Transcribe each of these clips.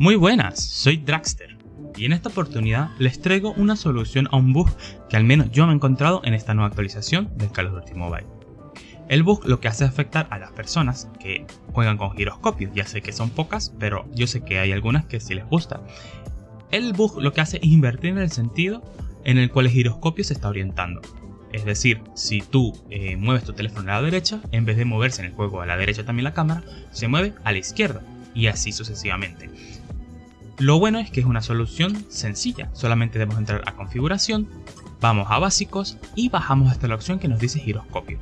Muy buenas, soy Draxter y en esta oportunidad les traigo una solución a un bug que al menos yo me he encontrado en esta nueva actualización del Call of Duty Mobile. El bug lo que hace es afectar a las personas que juegan con giroscopios, ya sé que son pocas, pero yo sé que hay algunas que sí les gusta. El bug lo que hace es invertir en el sentido en el cual el giroscopio se está orientando. Es decir, si tú eh, mueves tu teléfono a la derecha, en vez de moverse en el juego a la derecha también la cámara, se mueve a la izquierda y así sucesivamente. Lo bueno es que es una solución sencilla, solamente debemos entrar a configuración, vamos a básicos y bajamos hasta la opción que nos dice giroscopio.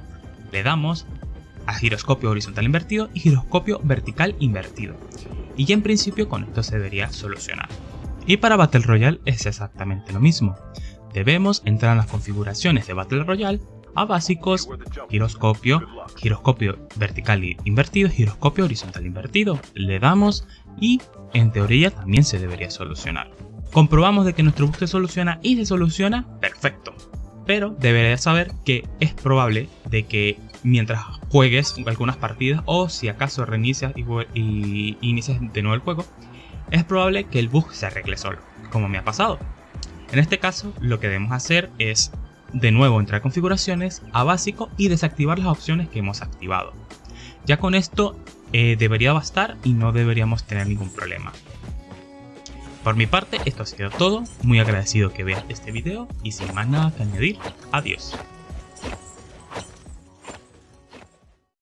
Le damos a giroscopio horizontal invertido y giroscopio vertical invertido. Y ya en principio con esto se debería solucionar. Y para Battle Royale es exactamente lo mismo. Debemos entrar en las configuraciones de Battle Royale a básicos, giroscopio, giroscopio vertical invertido, giroscopio horizontal invertido. Le damos y en teoría también se debería solucionar. Comprobamos de que nuestro bug se soluciona y se soluciona perfecto. Pero deberías saber que es probable de que mientras juegues algunas partidas o si acaso reinicias y, y inicias de nuevo el juego, es probable que el bug se arregle solo, como me ha pasado. En este caso, lo que debemos hacer es de nuevo entrar a configuraciones, a básico y desactivar las opciones que hemos activado. Ya con esto eh, debería bastar y no deberíamos tener ningún problema. Por mi parte esto ha sido todo, muy agradecido que veas este video y sin más nada que añadir, adiós.